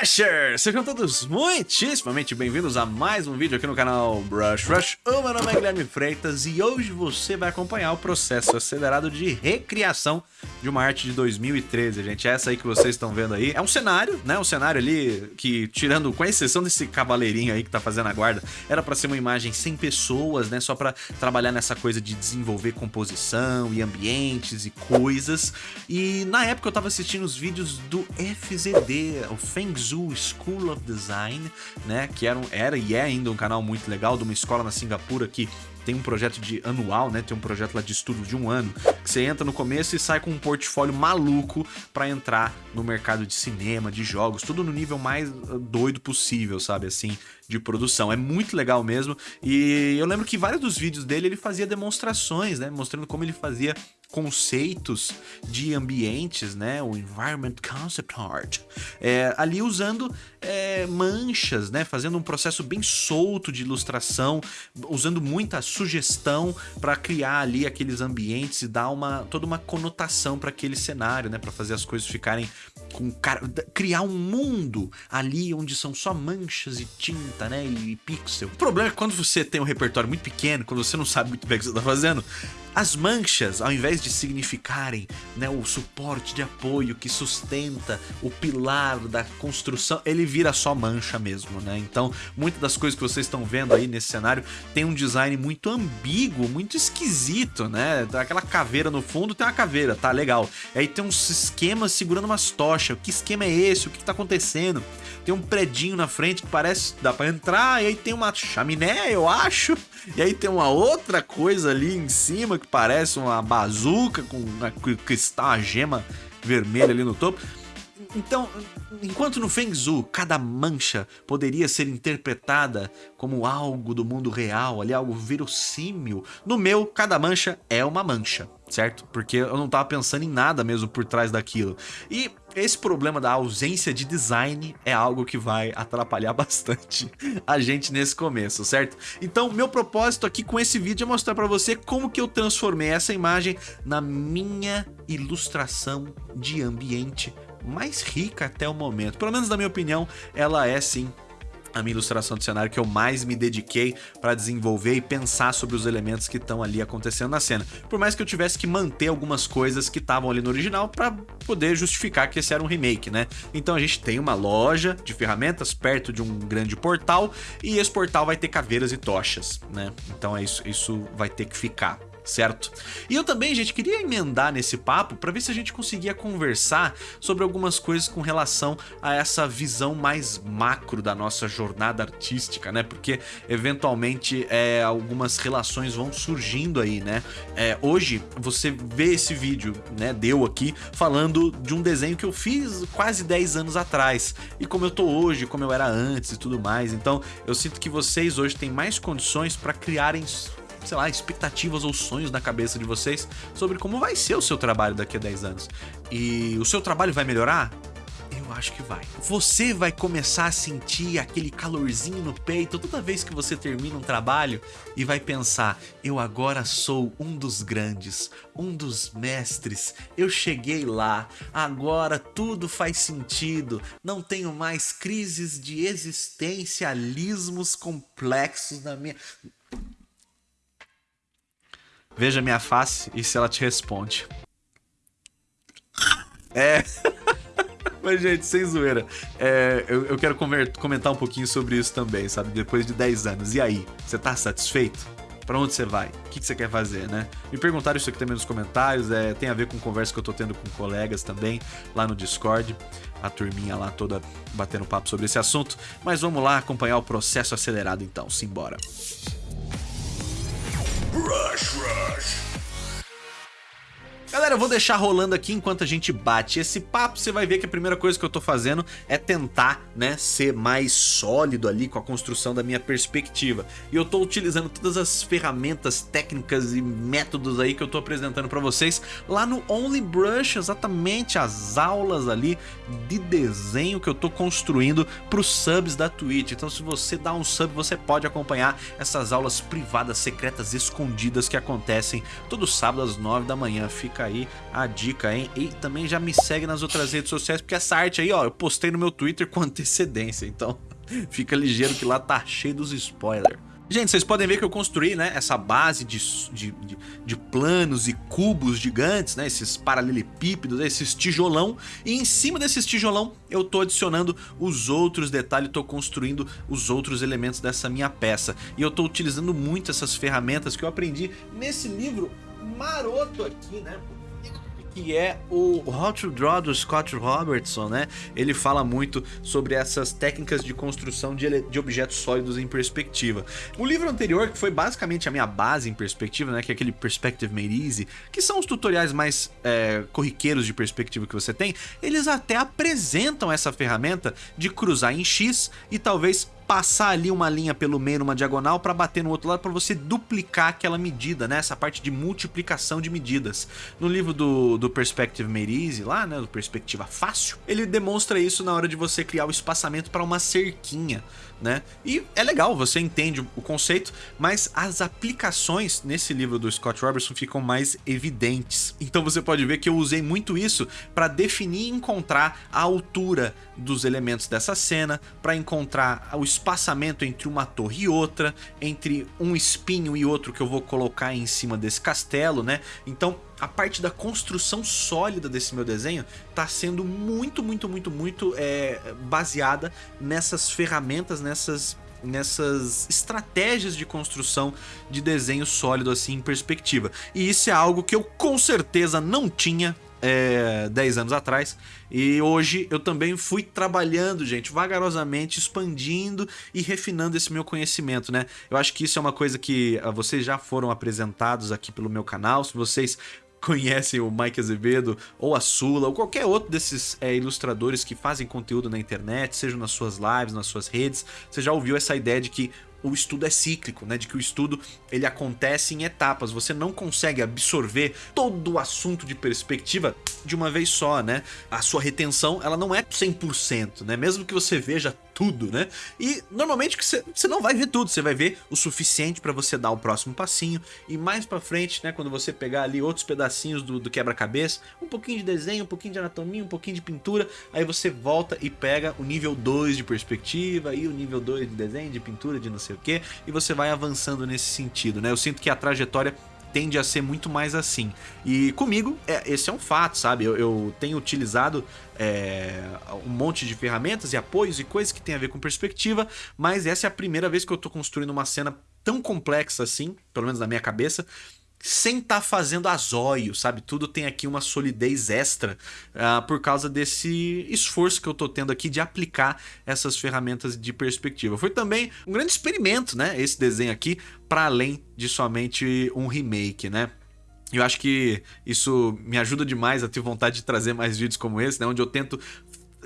Brushers! Sejam todos muitíssimamente bem-vindos a mais um vídeo aqui no canal Brush Rush. O meu nome é Guilherme Freitas e hoje você vai acompanhar o processo acelerado de recriação de uma arte de 2013, gente. Essa aí que vocês estão vendo aí é um cenário, né? Um cenário ali que, tirando, com exceção desse cavaleirinho aí que tá fazendo a guarda, era pra ser uma imagem sem pessoas, né? Só pra trabalhar nessa coisa de desenvolver composição e ambientes e coisas. E na época eu tava assistindo os vídeos do FZD, o Fengzhou School of Design, né? Que era, um, era e é ainda um canal muito legal de uma escola na Singapura que tem um projeto de anual, né? Tem um projeto lá de estudo de um ano, que você entra no começo e sai com um portfólio maluco para entrar no mercado de cinema, de jogos, tudo no nível mais ah, doido possível, sabe? Assim, de produção. É muito legal mesmo. E eu lembro que vários dos vídeos dele ele fazia demonstrações, né? Mostrando como ele fazia conceitos de ambientes, né, o Environment Concept Art, é, ali usando é, manchas, né, fazendo um processo bem solto de ilustração, usando muita sugestão para criar ali aqueles ambientes e dar uma toda uma conotação para aquele cenário, né, para fazer as coisas ficarem com criar um mundo ali onde são só manchas e tinta, né, e pixel. O problema é que quando você tem um repertório muito pequeno, quando você não sabe muito bem o que você está fazendo, as manchas, ao invés de significarem né, o suporte de apoio que sustenta o pilar da construção, ele vira só mancha mesmo, né? Então, muitas das coisas que vocês estão vendo aí nesse cenário tem um design muito ambíguo, muito esquisito, né? Aquela caveira no fundo tem uma caveira, tá legal. Aí tem uns esquemas segurando umas tochas. Que esquema é esse? O que, que tá acontecendo? Tem um predinho na frente que parece dá para entrar, e aí tem uma chaminé, eu acho. E aí tem uma outra coisa ali em cima que parece uma bazuca com uma cristal, uma gema vermelha ali no topo. Então, enquanto no Feng Zhu cada mancha poderia ser interpretada como algo do mundo real, ali algo verossímil, no meu cada mancha é uma mancha, certo? Porque eu não tava pensando em nada mesmo por trás daquilo. E esse problema da ausência de design é algo que vai atrapalhar bastante a gente nesse começo, certo? Então, meu propósito aqui com esse vídeo é mostrar para você como que eu transformei essa imagem na minha ilustração de ambiente mais rica até o momento. Pelo menos na minha opinião, ela é sim a minha ilustração de cenário que eu mais me dediquei para desenvolver e pensar sobre os elementos que estão ali acontecendo na cena. Por mais que eu tivesse que manter algumas coisas que estavam ali no original para poder justificar que esse era um remake, né? Então a gente tem uma loja de ferramentas perto de um grande portal e esse portal vai ter caveiras e tochas, né? Então é isso, isso vai ter que ficar certo? E eu também, gente, queria emendar nesse papo para ver se a gente conseguia conversar sobre algumas coisas com relação a essa visão mais macro da nossa jornada artística, né? Porque eventualmente é, algumas relações vão surgindo aí, né? É, hoje você vê esse vídeo, né? Deu aqui falando de um desenho que eu fiz quase 10 anos atrás e como eu tô hoje, como eu era antes e tudo mais. Então eu sinto que vocês hoje têm mais condições para criarem sei lá, expectativas ou sonhos na cabeça de vocês sobre como vai ser o seu trabalho daqui a 10 anos. E o seu trabalho vai melhorar? Eu acho que vai. Você vai começar a sentir aquele calorzinho no peito toda vez que você termina um trabalho e vai pensar: eu agora sou um dos grandes, um dos mestres, eu cheguei lá, agora tudo faz sentido, não tenho mais crises de existencialismos complexos na minha. Veja minha face e se ela te responde. É. Mas, gente, sem zoeira. É, eu, eu, quero comentar um pouquinho sobre isso também, sabe? Depois de 10 anos. E aí? Você tá satisfeito? Pra onde você vai? O que, você quer fazer, né? Me perguntaram isso aqui também nos comentários. É, tem a ver com conversa que eu tô tendo com colegas também lá no Discord. A turminha lá toda batendo papo sobre esse assunto. Mas vamos lá acompanhar o processo acelerado então. Simbora. Rush, rush. Galera, eu vou deixar rolando aqui enquanto a gente bate esse papo, você vai ver que a primeira coisa que eu tô fazendo é tentar, né, ser mais sólido ali com a construção da minha perspectiva. E eu tô utilizando todas as ferramentas técnicas e métodos aí que eu tô apresentando pra vocês lá no Only Brush, exatamente as aulas ali de desenho que eu tô construindo pros subs da Twitch. Então se você dá um sub, você pode acompanhar essas aulas privadas, secretas, escondidas que acontecem todo sábado às 9 da manhã. Fica fica aí a dica, hein? E também já me segue nas outras redes sociais, porque essa arte aí, ó, eu postei no meu Twitter com antecedência, então fica ligeiro que lá tá cheio dos spoilers. Gente, vocês podem ver que eu construí né, essa base de, de, de, planos e cubos gigantes, né, esses paralelepípedos, esses tijolão, e em cima desses tijolão eu tô adicionando os outros detalhes, tô construindo os outros elementos dessa minha peça. E eu tô utilizando muito essas ferramentas que eu aprendi nesse livro maroto aqui, né, que é o How to Draw do Scott Robertson, né? Ele fala muito sobre essas técnicas de construção de, de objetos sólidos em perspectiva. O livro anterior, que foi basicamente a minha base em perspectiva, né? Que é aquele Perspective Made Easy, que são os tutoriais mais é, corriqueiros de perspectiva que você tem, eles até apresentam essa ferramenta de cruzar em X e talvez passar ali uma linha pelo meio numa diagonal para bater no outro lado para você duplicar aquela medida, né? Essa parte de multiplicação de medidas. No livro do, do Perspective Made Easy, lá, né? Do Perspectiva Fácil, ele demonstra isso na hora de você criar o espaçamento para uma cerquinha né? E é legal, você entende o conceito, mas as aplicações nesse livro do Scott Robertson ficam mais evidentes. Então você pode ver que eu usei muito isso para definir e encontrar a altura dos elementos dessa cena, para encontrar o espaçamento entre uma torre e outra, entre um espinho e outro que eu vou colocar em cima desse castelo, né? Então a parte da construção sólida desse meu desenho está sendo muito, muito, muito, muito é, baseada nessas ferramentas, nessas nessas estratégias de construção de desenho sólido assim em perspectiva. E isso é algo que eu com certeza não tinha é, 10 anos atrás. E hoje eu também fui trabalhando, gente, vagarosamente, expandindo e refinando esse meu conhecimento, né? Eu acho que isso é uma coisa que ah, vocês já foram apresentados aqui pelo meu canal. Se vocês conhecem o Mike Azevedo, ou a Sula, ou qualquer outro desses é, ilustradores que fazem conteúdo na internet, seja nas suas lives, nas suas redes, você já ouviu essa ideia de que o estudo é cíclico, né? De que o estudo ele acontece em etapas. Você não consegue absorver todo o assunto de perspectiva de uma vez só, né? A sua retenção, ela não é 100%, né? Mesmo que você veja tudo, né? E normalmente você, você não vai ver tudo, você vai ver o suficiente para você dar o próximo passinho e mais para frente, né, quando você pegar ali outros pedacinhos do, do quebra-cabeça, um pouquinho de desenho, um pouquinho de anatomia, um pouquinho de pintura, aí você volta e pega o nível 2 de perspectiva e o nível 2 de desenho, de pintura, de não sei o que, e você vai avançando nesse sentido, né? Eu sinto que a trajetória tende a ser muito mais assim. E comigo, é, esse é um fato, sabe? Eu, eu tenho utilizado é, um monte de ferramentas e apoios e coisas que tem a ver com perspectiva, mas essa é a primeira vez que eu tô construindo uma cena tão complexa assim, pelo menos na minha cabeça, sem estar tá fazendo azóio, sabe? Tudo tem aqui uma solidez extra uh, por causa desse esforço que eu tô tendo aqui de aplicar essas ferramentas de perspectiva. Foi também um grande experimento, né? Esse desenho aqui, para além de somente um remake, né? Eu acho que isso me ajuda demais a ter vontade de trazer mais vídeos como esse, né? Onde eu tento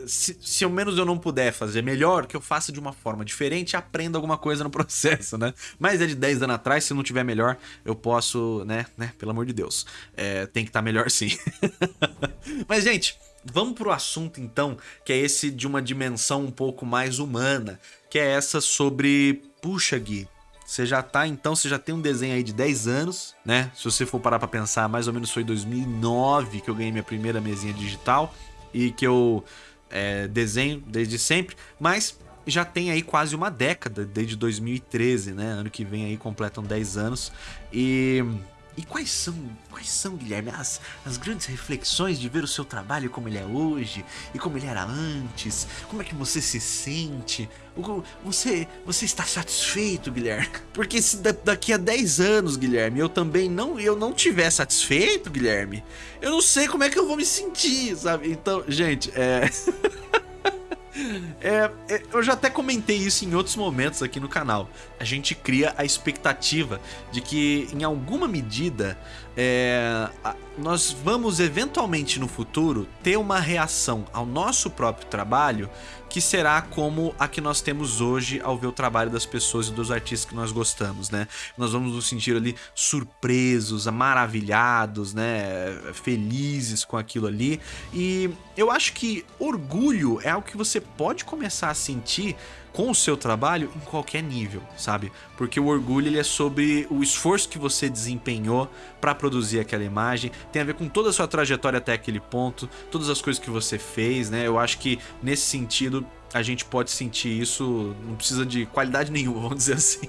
se, se ao menos eu não puder fazer melhor, que eu faça de uma forma diferente e aprenda alguma coisa no processo, né? Mas é de 10 anos atrás, se não tiver melhor, eu posso, né? né? Pelo amor de Deus. É, tem que estar tá melhor sim. Mas, gente, vamos pro assunto então, que é esse de uma dimensão um pouco mais humana, que é essa sobre... Puxa, Gui, você já tá, então, você já tem um desenho aí de 10 anos, né? Se você for parar pra pensar, mais ou menos foi em 2009 que eu ganhei minha primeira mesinha digital e que eu é, desenho desde sempre, mas já tem aí quase uma década, desde 2013, né? Ano que vem aí completam 10 anos. E e quais são, quais são, Guilherme, as, as grandes reflexões de ver o seu trabalho como ele é hoje e como ele era antes? Como é que você se sente? Você, você está satisfeito, Guilherme? Porque se daqui a 10 anos, Guilherme, eu também não, eu não tiver satisfeito, Guilherme, eu não sei como é que eu vou me sentir, sabe? Então, gente, é... É, é, eu já até comentei isso em outros momentos aqui no canal. A gente cria a expectativa de que, em alguma medida, é, nós vamos eventualmente no futuro ter uma reação ao nosso próprio trabalho que será como a que nós temos hoje ao ver o trabalho das pessoas e dos artistas que nós gostamos, né? Nós vamos nos sentir ali surpresos, maravilhados, né? Felizes com aquilo ali. E eu acho que orgulho é algo que você pode começar a sentir com o seu trabalho em qualquer nível, sabe? Porque o orgulho ele é sobre o esforço que você desempenhou para produzir aquela imagem, tem a ver com toda a sua trajetória até aquele ponto, todas as coisas que você fez, né? Eu acho que nesse sentido a gente pode sentir isso, não precisa de qualidade nenhuma, vamos dizer assim.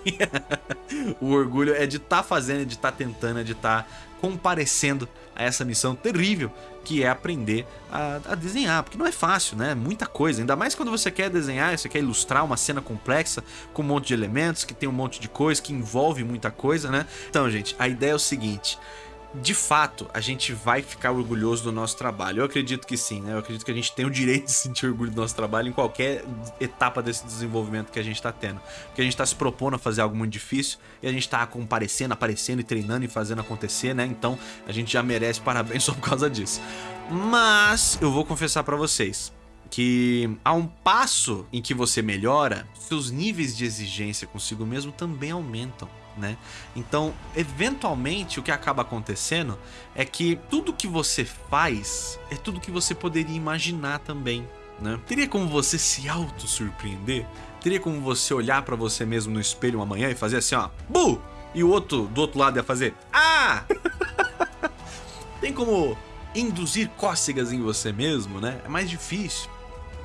o orgulho é de estar tá fazendo, de estar tá tentando, é de estar tá comparecendo a essa missão terrível que é aprender a, a, desenhar, porque não é fácil, né? Muita coisa, ainda mais quando você quer desenhar, você quer ilustrar uma cena complexa com um monte de elementos, que tem um monte de coisa, que envolve muita coisa, né? Então, gente, a ideia é o seguinte, de fato, a gente vai ficar orgulhoso do nosso trabalho. Eu acredito que sim, né? Eu acredito que a gente tem o direito de sentir orgulho do nosso trabalho em qualquer etapa desse desenvolvimento que a gente está tendo. Porque a gente está se propondo a fazer algo muito difícil e a gente está comparecendo, aparecendo e treinando e fazendo acontecer, né? Então a gente já merece parabéns só por causa disso. Mas eu vou confessar para vocês que a um passo em que você melhora, seus níveis de exigência consigo mesmo também aumentam né? Então, eventualmente, o que acaba acontecendo é que tudo que você faz é tudo que você poderia imaginar também, né? Teria como você se auto-surpreender? Teria como você olhar para você mesmo no espelho uma manhã e fazer assim, ó, bu! E o outro do outro lado ia fazer, ah! Tem como induzir cócegas em você mesmo, né? É mais difícil.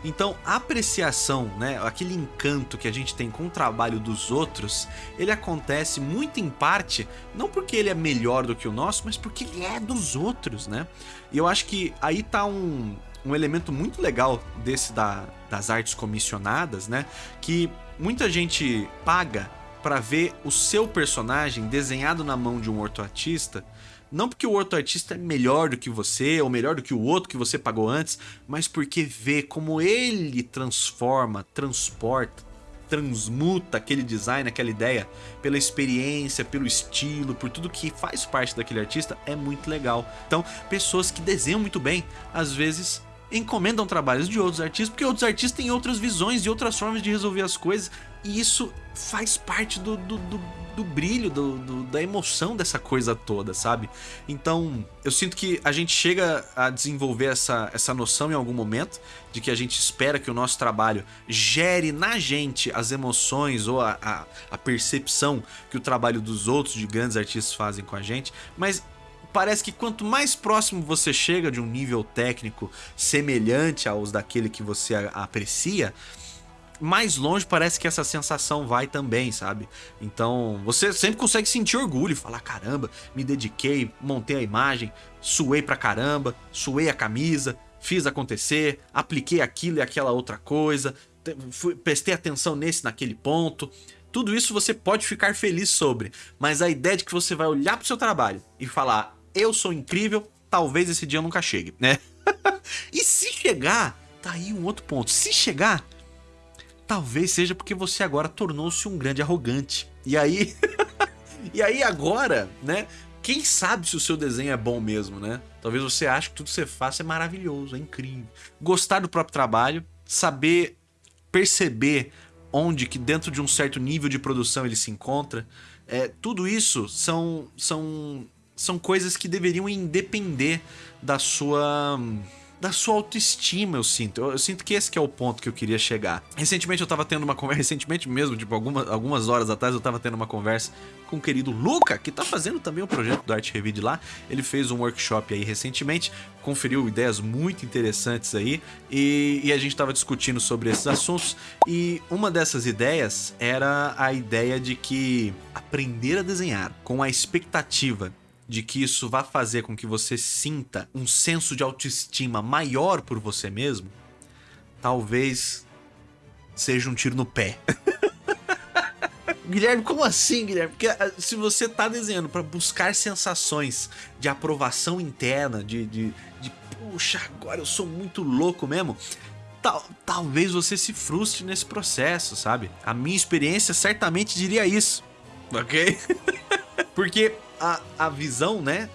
Então, a apreciação, né, aquele encanto que a gente tem com o trabalho dos outros, ele acontece muito em parte, não porque ele é melhor do que o nosso, mas porque ele é dos outros, né? E eu acho que aí tá um, um elemento muito legal desse da, das artes comissionadas, né? Que muita gente paga para ver o seu personagem desenhado na mão de um ortoartista não porque o outro artista é melhor do que você, ou melhor do que o outro que você pagou antes, mas porque vê como ele transforma, transporta, transmuta aquele design, aquela ideia, pela experiência, pelo estilo, por tudo que faz parte daquele artista, é muito legal. Então, pessoas que desenham muito bem, às vezes encomendam trabalhos de outros artistas, porque outros artistas têm outras visões e outras formas de resolver as coisas, e isso faz parte do, do, do, do brilho, do, do, da emoção dessa coisa toda, sabe? Então, eu sinto que a gente chega a desenvolver essa, essa noção em algum momento, de que a gente espera que o nosso trabalho gere na gente as emoções ou a, a, a percepção que o trabalho dos outros, de grandes artistas, fazem com a gente, mas parece que quanto mais próximo você chega de um nível técnico semelhante aos daquele que você aprecia, mais longe parece que essa sensação vai também, sabe? Então, você sempre consegue sentir orgulho, falar, caramba, me dediquei, montei a imagem, suei pra caramba, suei a camisa, fiz acontecer, apliquei aquilo e aquela outra coisa, fui, prestei atenção nesse, naquele ponto. Tudo isso você pode ficar feliz sobre, mas a ideia de que você vai olhar pro seu trabalho e falar, eu sou incrível, talvez esse dia nunca chegue, né? e se chegar, tá aí um outro ponto. Se chegar, talvez seja porque você agora tornou-se um grande arrogante. E aí, e aí agora, né? Quem sabe se o seu desenho é bom mesmo, né? Talvez você ache que tudo que você faça é maravilhoso, é incrível. Gostar do próprio trabalho, saber perceber onde que dentro de um certo nível de produção ele se encontra. É, tudo isso são, são são coisas que deveriam independer da sua da sua autoestima, eu sinto. Eu, eu, sinto que esse que é o ponto que eu queria chegar. Recentemente eu tava tendo uma conversa, recentemente mesmo, tipo, algumas, algumas horas atrás eu tava tendo uma conversa com o querido Luca, que tá fazendo também o um projeto do Art Revide lá. Ele fez um workshop aí recentemente, conferiu ideias muito interessantes aí, e, e a gente tava discutindo sobre esses assuntos, e uma dessas ideias era a ideia de que aprender a desenhar com a expectativa de que isso vá fazer com que você sinta um senso de autoestima maior por você mesmo, talvez seja um tiro no pé. Guilherme, como assim, Guilherme? Porque ah, se você tá desenhando para buscar sensações de aprovação interna, de, de, de puxa, agora eu sou muito louco mesmo, tal, talvez você se frustre nesse processo, sabe? A minha experiência certamente diria isso, ok? Porque a, a visão, né,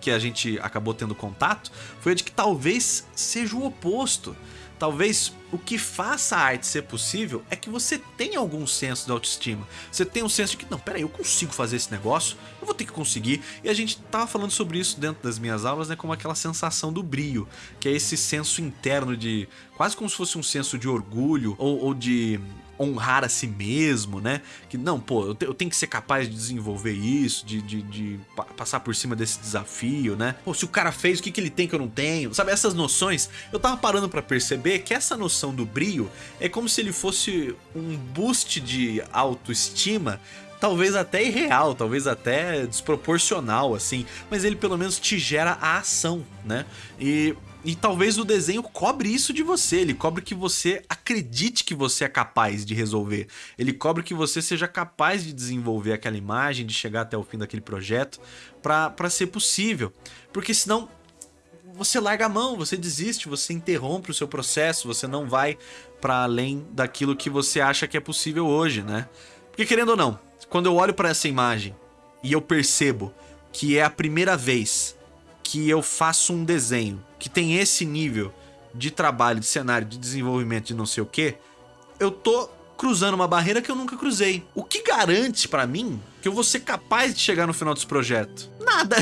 que a gente acabou tendo contato, foi a de que talvez seja o oposto. Talvez o que faça a arte ser possível é que você tenha algum senso de autoestima. Você tem um senso de que, não, peraí, eu consigo fazer esse negócio, eu vou ter que conseguir. E a gente tava falando sobre isso dentro das minhas aulas, né, como aquela sensação do brio, que é esse senso interno de, quase como se fosse um senso de orgulho ou, ou de honrar a si mesmo, né? Que não, pô, eu, te, eu tenho que ser capaz de desenvolver isso, de, de, de, passar por cima desse desafio, né? Pô, se o cara fez, o que, que ele tem que eu não tenho? Sabe, essas noções, eu tava parando para perceber que essa noção do brio é como se ele fosse um boost de autoestima talvez até irreal, talvez até desproporcional, assim, mas ele pelo menos te gera a ação, né? E e talvez o desenho cobre isso de você, ele cobre que você acredite que você é capaz de resolver. Ele cobre que você seja capaz de desenvolver aquela imagem, de chegar até o fim daquele projeto, para ser possível. Porque senão você larga a mão, você desiste, você interrompe o seu processo, você não vai para além daquilo que você acha que é possível hoje, né? Porque querendo ou não, quando eu olho para essa imagem e eu percebo que é a primeira vez que eu faço um desenho que tem esse nível de trabalho, de cenário, de desenvolvimento, de não sei o que, eu tô cruzando uma barreira que eu nunca cruzei. O que garante para mim que eu vou ser capaz de chegar no final desse projeto? Nada.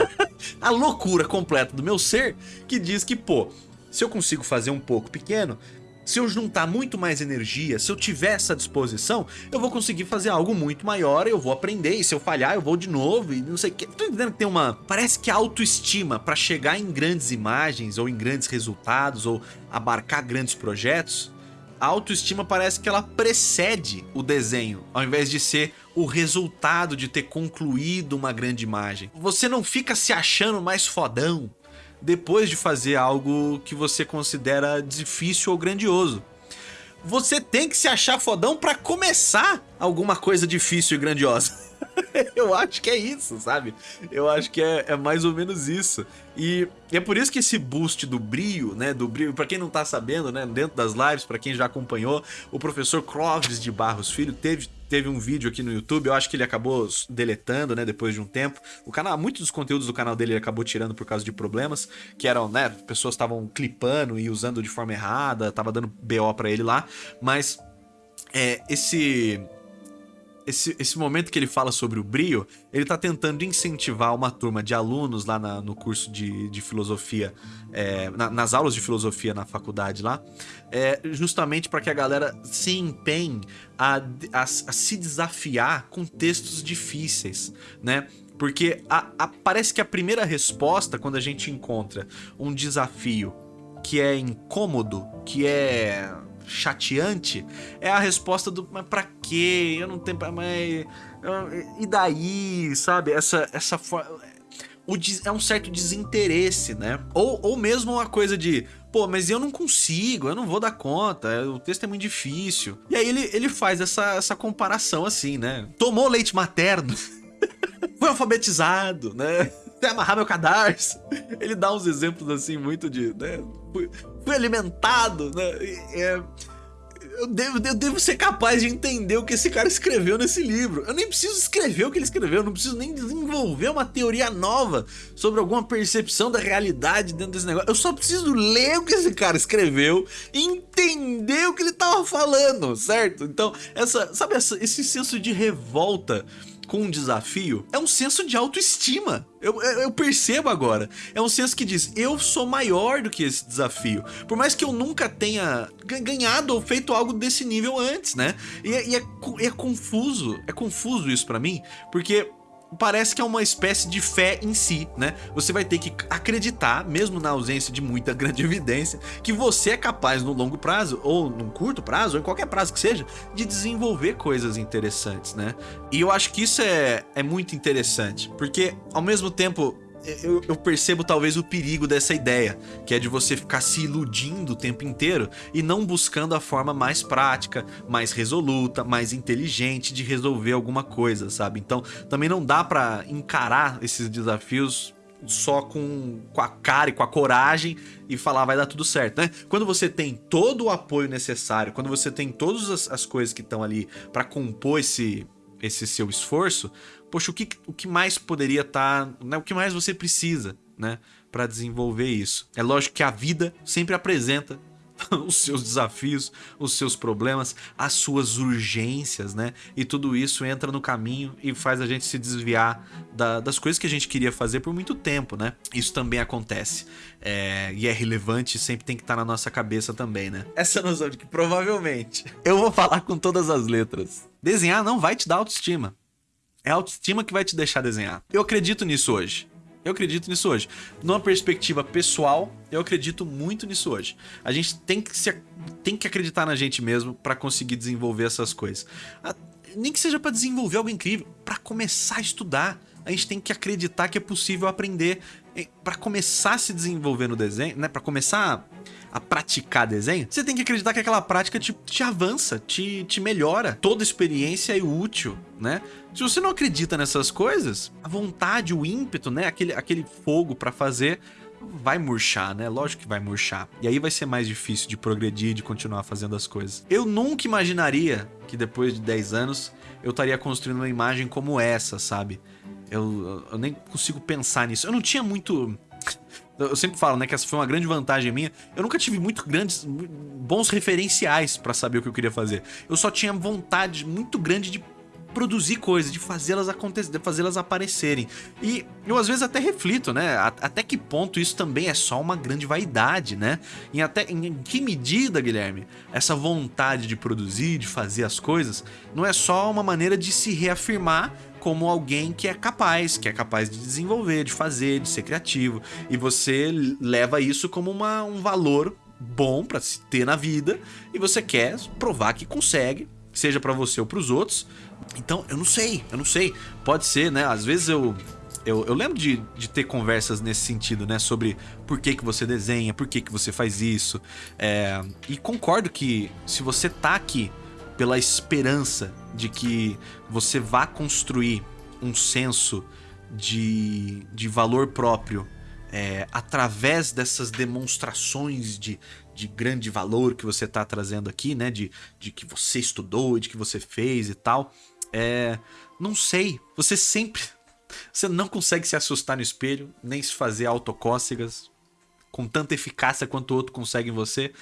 a loucura completa do meu ser que diz que, pô, se eu consigo fazer um pouco pequeno, se eu juntar muito mais energia, se eu tiver essa disposição, eu vou conseguir fazer algo muito maior, eu vou aprender, e se eu falhar eu vou de novo, e não sei o que. Tô entendendo que tem uma... Parece que a autoestima para chegar em grandes imagens, ou em grandes resultados, ou abarcar grandes projetos, a autoestima parece que ela precede o desenho, ao invés de ser o resultado de ter concluído uma grande imagem. Você não fica se achando mais fodão, depois de fazer algo que você considera difícil ou grandioso. Você tem que se achar fodão para começar alguma coisa difícil e grandiosa. eu acho que é isso, sabe? Eu acho que é, é mais ou menos isso. E é por isso que esse boost do brio, né, do brio, para quem não tá sabendo, né, dentro das lives, para quem já acompanhou, o professor Clóvis de Barros Filho teve teve um vídeo aqui no YouTube, eu acho que ele acabou deletando, né, depois de um tempo. O canal, muitos dos conteúdos do canal dele ele acabou tirando por causa de problemas, que eram, né, pessoas estavam clipando e usando de forma errada, tava dando BO para ele lá, mas é, esse esse, esse momento que ele fala sobre o brio, ele está tentando incentivar uma turma de alunos lá na, no curso de, de filosofia, é, na, nas aulas de filosofia na faculdade lá, é, justamente para que a galera se empenhe a, a, a, se desafiar com textos difíceis, né? Porque a, parece que a primeira resposta, quando a gente encontra um desafio que é incômodo, que é chateante é a resposta do mas pra quê? Eu não tenho mas e daí, sabe? Essa essa o, é um certo desinteresse, né? Ou, ou mesmo uma coisa de, pô, mas eu não consigo, eu não vou dar conta, o texto é muito difícil. E aí ele, ele faz essa, essa comparação assim, né? Tomou leite materno, foi alfabetizado, né? Até amarrar meu cadarço. Ele dá uns exemplos assim muito de, né? Fui, alimentado, né? É, eu devo, eu devo ser capaz de entender o que esse cara escreveu nesse livro. Eu nem preciso escrever o que ele escreveu, eu não preciso nem desenvolver uma teoria nova sobre alguma percepção da realidade dentro desse negócio. Eu só preciso ler o que esse cara escreveu e entender o que ele tava falando, certo? Então, essa, sabe essa, esse senso de revolta com um desafio é um senso de autoestima. Eu, eu, percebo agora. É um senso que diz, eu sou maior do que esse desafio. Por mais que eu nunca tenha ganhado ou feito algo desse nível antes, né? E, é, e é, é confuso, é confuso isso para mim, porque parece que é uma espécie de fé em si, né? Você vai ter que acreditar, mesmo na ausência de muita grande evidência, que você é capaz no longo prazo, ou num curto prazo, ou em qualquer prazo que seja, de desenvolver coisas interessantes, né? E eu acho que isso é, é muito interessante, porque ao mesmo tempo eu, eu, percebo talvez o perigo dessa ideia, que é de você ficar se iludindo o tempo inteiro e não buscando a forma mais prática, mais resoluta, mais inteligente de resolver alguma coisa, sabe? Então também não dá pra encarar esses desafios só com, com a cara e com a coragem e falar vai dar tudo certo, né? Quando você tem todo o apoio necessário, quando você tem todas as, as coisas que estão ali para compor esse, esse seu esforço, poxa, o que, o que mais poderia estar, tá, né, o que mais você precisa, né, para desenvolver isso? É lógico que a vida sempre apresenta os seus desafios, os seus problemas, as suas urgências, né? E tudo isso entra no caminho e faz a gente se desviar da, das coisas que a gente queria fazer por muito tempo, né? Isso também acontece. É, e é relevante sempre tem que estar na nossa cabeça também, né? Essa noção de que provavelmente eu vou falar com todas as letras. Desenhar não vai te dar autoestima. É a autoestima que vai te deixar desenhar. Eu acredito nisso hoje. Eu acredito nisso hoje. Numa perspectiva pessoal, eu acredito muito nisso hoje. A gente tem que, se, tem que acreditar na gente mesmo para conseguir desenvolver essas coisas. Nem que seja para desenvolver algo incrível, para começar a estudar. A gente tem que acreditar que é possível aprender para começar a se desenvolver no desenho, né? Para começar a praticar desenho, você tem que acreditar que aquela prática te, te avança, te, te melhora. Toda experiência é útil, né? Se você não acredita nessas coisas, a vontade, o ímpeto, né? Aquele, aquele fogo para fazer vai murchar, né? Lógico que vai murchar. E aí vai ser mais difícil de progredir, de continuar fazendo as coisas. Eu nunca imaginaria que depois de 10 anos eu estaria construindo uma imagem como essa, sabe? Eu, eu nem consigo pensar nisso. Eu não tinha muito eu sempre falo, né, que essa foi uma grande vantagem minha. Eu nunca tive muito grandes, bons referenciais para saber o que eu queria fazer. Eu só tinha vontade muito grande de produzir coisas, de fazê-las acontecer, de fazê-las aparecerem. E eu às vezes até reflito, né? Até que ponto isso também é só uma grande vaidade, né? Em até em que medida, Guilherme, essa vontade de produzir, de fazer as coisas, não é só uma maneira de se reafirmar como alguém que é capaz, que é capaz de desenvolver, de fazer, de ser criativo. E você leva isso como uma, um valor bom para se ter na vida e você quer provar que consegue, seja para você ou para os outros. Então, eu não sei, eu não sei. Pode ser, né? Às vezes eu eu, eu, lembro de, de ter conversas nesse sentido, né? Sobre por que, que você desenha, por que, que você faz isso. É, e concordo que se você tá aqui pela esperança de que você vá construir um senso de, de valor próprio é, através dessas demonstrações de, de grande valor que você está trazendo aqui, né? De, de que você estudou, de que você fez e tal. É, não sei, você sempre... Você não consegue se assustar no espelho, nem se fazer autocócegas com tanta eficácia quanto o outro consegue em você.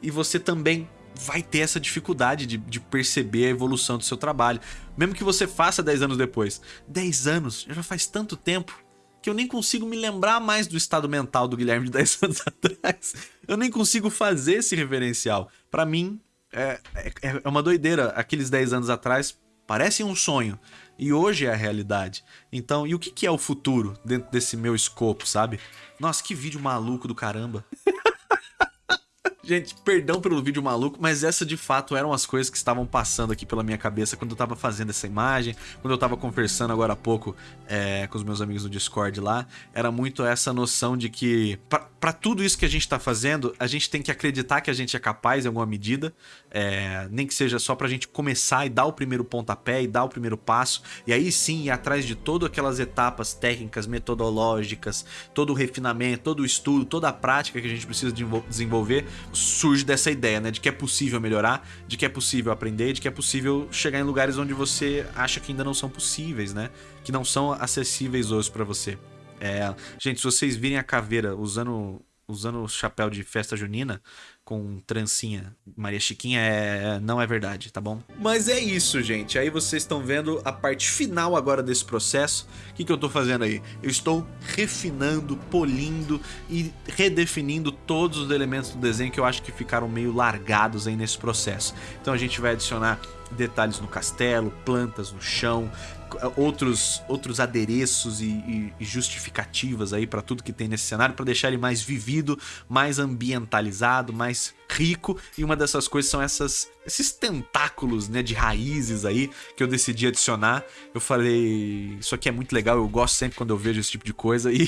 E você também vai ter essa dificuldade de, de, perceber a evolução do seu trabalho. Mesmo que você faça 10 anos depois. 10 anos já faz tanto tempo que eu nem consigo me lembrar mais do estado mental do Guilherme de 10 anos atrás. Eu nem consigo fazer esse referencial. Para mim, é, é, é, uma doideira. Aqueles 10 anos atrás parecem um sonho. E hoje é a realidade. Então, e o que é o futuro dentro desse meu escopo, sabe? Nossa, que vídeo maluco do caramba. Gente, perdão pelo vídeo maluco, mas essa de fato eram as coisas que estavam passando aqui pela minha cabeça quando eu tava fazendo essa imagem, quando eu tava conversando agora há pouco é, com os meus amigos no Discord lá. Era muito essa noção de que, para tudo isso que a gente tá fazendo, a gente tem que acreditar que a gente é capaz em alguma medida, é, nem que seja só pra gente começar e dar o primeiro pontapé e dar o primeiro passo, e aí sim ir atrás de todas aquelas etapas técnicas, metodológicas, todo o refinamento, todo o estudo, toda a prática que a gente precisa desenvolver surge dessa ideia, né? De que é possível melhorar, de que é possível aprender, de que é possível chegar em lugares onde você acha que ainda não são possíveis, né? Que não são acessíveis hoje para você. É, gente, se vocês virem a caveira usando usando o chapéu de festa junina com trancinha Maria Chiquinha é não é verdade, tá bom? Mas é isso, gente. Aí vocês estão vendo a parte final agora desse processo. O que, que eu tô fazendo aí? Eu estou refinando, polindo e redefinindo todos os elementos do desenho que eu acho que ficaram meio largados aí nesse processo. Então a gente vai adicionar detalhes no castelo, plantas no chão, outros, outros adereços e, e, e justificativas aí para tudo que tem nesse cenário, para deixar ele mais vivido, mais ambientalizado, mais rico. E uma dessas coisas são essas, esses tentáculos né, de raízes aí que eu decidi adicionar. Eu falei, isso aqui é muito legal, eu gosto sempre quando eu vejo esse tipo de coisa e,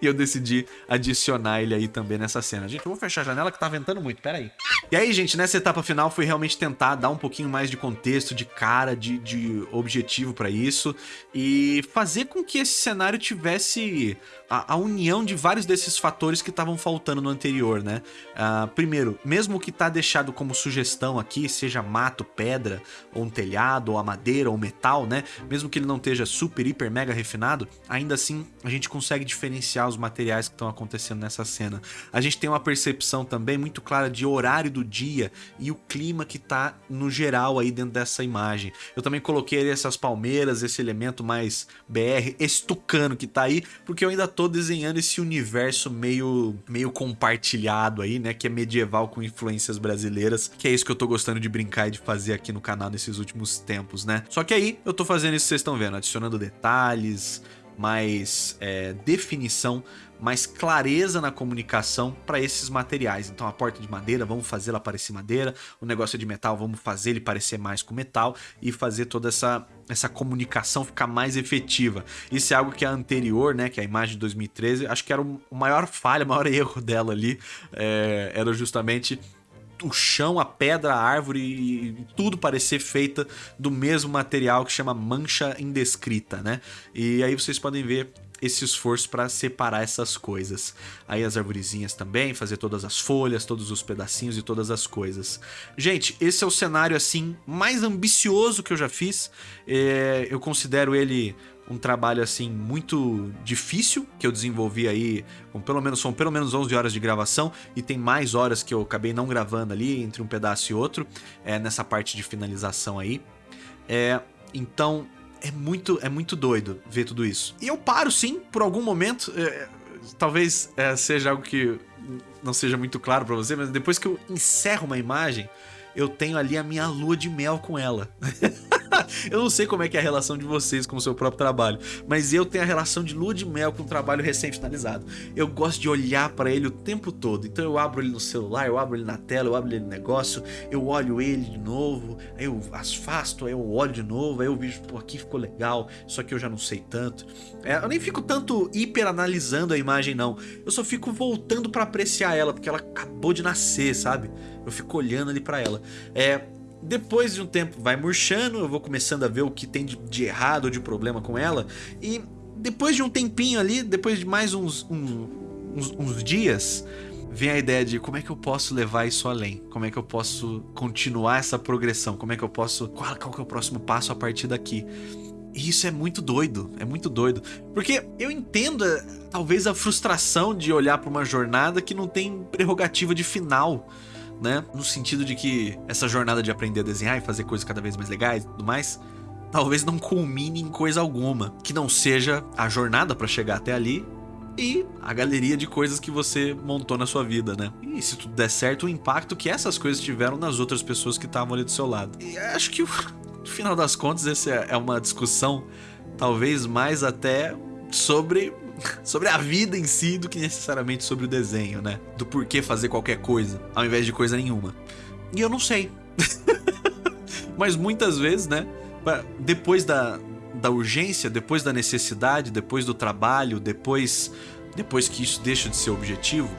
e eu decidi adicionar ele aí também nessa cena. Gente, eu vou fechar a janela que tá ventando muito, pera aí. E aí, gente, nessa etapa final foi realmente tentar dar um pouquinho mais de contexto, de cara, de, de objetivo para isso e fazer com que esse cenário tivesse a, a união de vários desses fatores que estavam faltando no anterior, né? Uh, primeiro, mesmo que tá deixado como sugestão aqui, seja mato, pedra, ou um telhado, ou a madeira, ou metal, né? Mesmo que ele não esteja super, hiper, mega refinado, ainda assim a gente consegue diferenciar os materiais que estão acontecendo nessa cena. A gente tem uma percepção também muito clara de horário do dia e o clima que tá no geral aí dentro dessa imagem. Eu também coloquei essas palmeiras, esse elemento mais BR, estucano que tá aí, porque eu ainda tô desenhando esse universo meio, meio compartilhado aí, né? Que é medieval com influências brasileiras, que é isso que eu tô gostando de brincar e de fazer aqui no canal nesses últimos tempos, né? Só que aí eu tô fazendo isso que vocês estão vendo, adicionando detalhes, mais é, definição, mais clareza na comunicação para esses materiais. Então a porta de madeira, vamos fazer ela parecer madeira, o negócio de metal, vamos fazer ele parecer mais com metal e fazer toda essa, essa comunicação ficar mais efetiva. Isso é algo que a anterior, né, que é a imagem de 2013, acho que era o maior falha, o maior erro dela ali, é, era justamente o chão, a pedra, a árvore e tudo parecer feita do mesmo material que chama mancha indescrita, né? E aí vocês podem ver esse esforço para separar essas coisas. Aí as arvorezinhas também, fazer todas as folhas, todos os pedacinhos e todas as coisas. Gente, esse é o cenário assim mais ambicioso que eu já fiz. É, eu considero ele um trabalho assim muito difícil que eu desenvolvi aí, com pelo menos são pelo menos 11 horas de gravação e tem mais horas que eu acabei não gravando ali entre um pedaço e outro, é nessa parte de finalização aí. É, então é muito é muito doido ver tudo isso. E eu paro sim por algum momento, é, talvez é, seja algo que não seja muito claro para você, mas depois que eu encerro uma imagem, eu tenho ali a minha lua de mel com ela. eu não sei como é que é a relação de vocês com o seu próprio trabalho, mas eu tenho a relação de lua de mel com o trabalho recém-finalizado. Eu gosto de olhar para ele o tempo todo, então eu abro ele no celular, eu abro ele na tela, eu abro ele no negócio, eu olho ele de novo, aí eu afasto, aí eu olho de novo, aí eu vejo, pô, aqui ficou legal, só que eu já não sei tanto. É, eu nem fico tanto hiper analisando a imagem não, eu só fico voltando para apreciar ela, porque ela acabou de nascer, sabe? Eu fico olhando ali para ela. É, depois de um tempo vai murchando, eu vou começando a ver o que tem de, de errado ou de problema com ela. E depois de um tempinho ali, depois de mais uns, uns, uns, uns dias, vem a ideia de como é que eu posso levar isso além? Como é que eu posso continuar essa progressão? Como é que eu posso... Qual, qual é o próximo passo a partir daqui? E isso é muito doido, é muito doido. Porque eu entendo, eh, talvez, a frustração de olhar para uma jornada que não tem prerrogativa de final né? No sentido de que essa jornada de aprender a desenhar e fazer coisas cada vez mais legais e tudo mais, talvez não culmine em coisa alguma, que não seja a jornada para chegar até ali e a galeria de coisas que você montou na sua vida, né? E se tudo der certo, o impacto que essas coisas tiveram nas outras pessoas que estavam ali do seu lado. E acho que, no final das contas, essa é uma discussão talvez mais até sobre sobre a vida em si do que necessariamente sobre o desenho, né? Do porquê fazer qualquer coisa, ao invés de coisa nenhuma. E eu não sei. Mas muitas vezes, né? Depois da, da urgência, depois da necessidade, depois do trabalho, depois, depois que isso deixa de ser objetivo,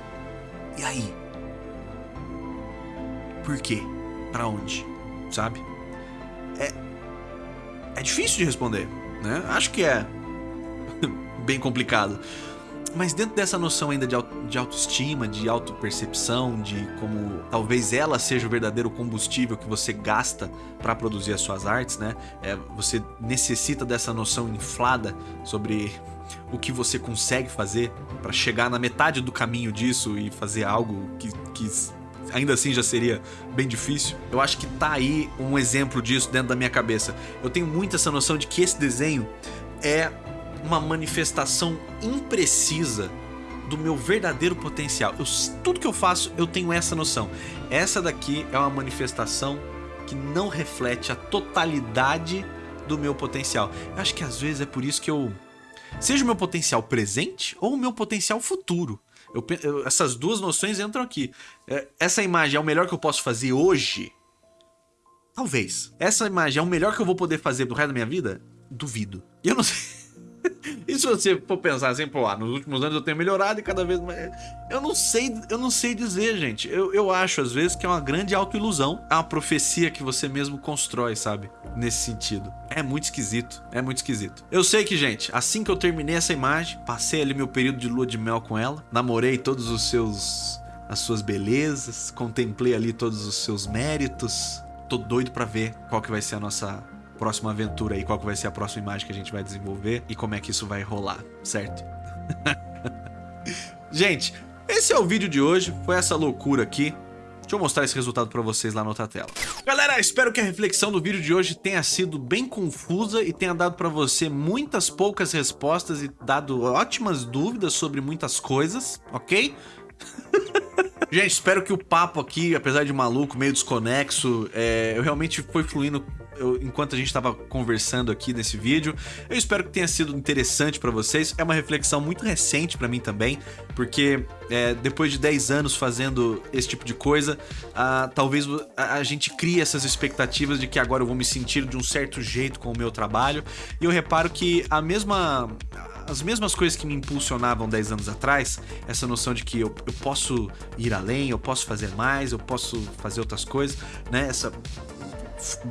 e aí? Por quê? Pra onde? Sabe? É, é difícil de responder, né? Acho que é bem complicado. Mas dentro dessa noção ainda de, auto, de autoestima, de autopercepção, de como talvez ela seja o verdadeiro combustível que você gasta para produzir as suas artes, né? É, você necessita dessa noção inflada sobre o que você consegue fazer para chegar na metade do caminho disso e fazer algo que, que ainda assim já seria bem difícil. Eu acho que tá aí um exemplo disso dentro da minha cabeça. Eu tenho muito essa noção de que esse desenho é uma manifestação imprecisa do meu verdadeiro potencial. Eu, tudo que eu faço, eu tenho essa noção. Essa daqui é uma manifestação que não reflete a totalidade do meu potencial. Eu acho que às vezes é por isso que eu... Seja o meu potencial presente ou o meu potencial futuro. Eu, eu, essas duas noções entram aqui. É, essa imagem é o melhor que eu posso fazer hoje? Talvez. Essa imagem é o melhor que eu vou poder fazer do resto da minha vida? Duvido. Eu não sei... E se você for pensar assim, pô, ah, nos últimos anos eu tenho melhorado e cada vez mais... Eu não sei, eu não sei dizer, gente. Eu, eu acho, às vezes, que é uma grande autoilusão. É uma profecia que você mesmo constrói, sabe? Nesse sentido. É muito esquisito, é muito esquisito. Eu sei que, gente, assim que eu terminei essa imagem, passei ali meu período de lua de mel com ela, namorei todos os seus as suas belezas, contemplei ali todos os seus méritos. Tô doido pra ver qual que vai ser a nossa próxima aventura aí, qual que vai ser a próxima imagem que a gente vai desenvolver e como é que isso vai rolar, certo? gente, esse é o vídeo de hoje, foi essa loucura aqui. Deixa eu mostrar esse resultado pra vocês lá na outra tela. Galera, espero que a reflexão do vídeo de hoje tenha sido bem confusa e tenha dado pra você muitas poucas respostas e dado ótimas dúvidas sobre muitas coisas, ok? Gente, espero que o papo aqui, apesar de maluco, meio desconexo, é, eu realmente foi fluindo eu, enquanto a gente estava conversando aqui nesse vídeo. Eu espero que tenha sido interessante para vocês. É uma reflexão muito recente para mim também, porque é, depois de 10 anos fazendo esse tipo de coisa, talvez a, a, gente crie essas expectativas de que agora eu vou me sentir de um certo jeito com o meu trabalho. E eu reparo que a mesma as mesmas coisas que me impulsionavam 10 anos atrás, essa noção de que eu, eu posso ir além, eu posso fazer mais, eu posso fazer outras coisas, né? Essa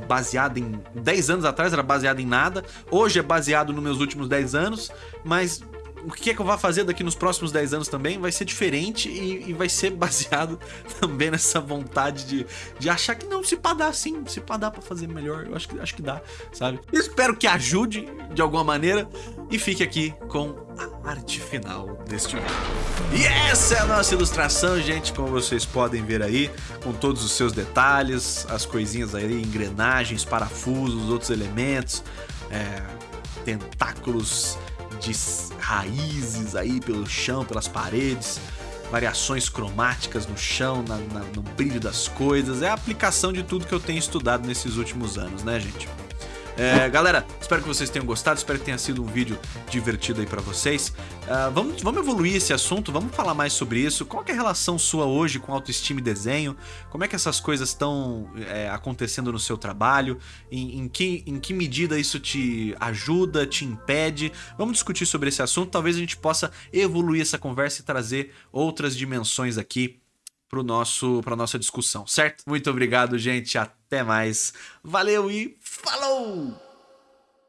baseada em 10 anos atrás era baseado em nada, hoje é baseado nos meus últimos 10 anos, mas o que é que eu vou fazer daqui nos próximos 10 anos também vai ser diferente e, e vai ser baseado também nessa vontade de, de achar que não, se pá dá sim, se pá dá pra fazer melhor, eu acho que, acho que dá, sabe? espero que ajude de alguma maneira e fique aqui com a arte final deste vídeo. E essa é a nossa ilustração, gente, como vocês podem ver aí, com todos os seus detalhes, as coisinhas aí, engrenagens, parafusos, outros elementos, é, tentáculos de raízes aí pelo chão, pelas paredes, variações cromáticas no chão, na, na, no brilho das coisas. É a aplicação de tudo que eu tenho estudado nesses últimos anos, né, gente? É, galera, espero que vocês tenham gostado, espero que tenha sido um vídeo divertido aí pra vocês. Uh, vamos, vamos evoluir esse assunto, vamos falar mais sobre isso. Qual é a relação sua hoje com autoestima e desenho? Como é que essas coisas estão é, acontecendo no seu trabalho? Em, em, que, em que medida isso te ajuda, te impede? Vamos discutir sobre esse assunto, talvez a gente possa evoluir essa conversa e trazer outras dimensões aqui para nosso para nossa discussão, certo? Muito obrigado, gente. Até mais. Valeu e Palo.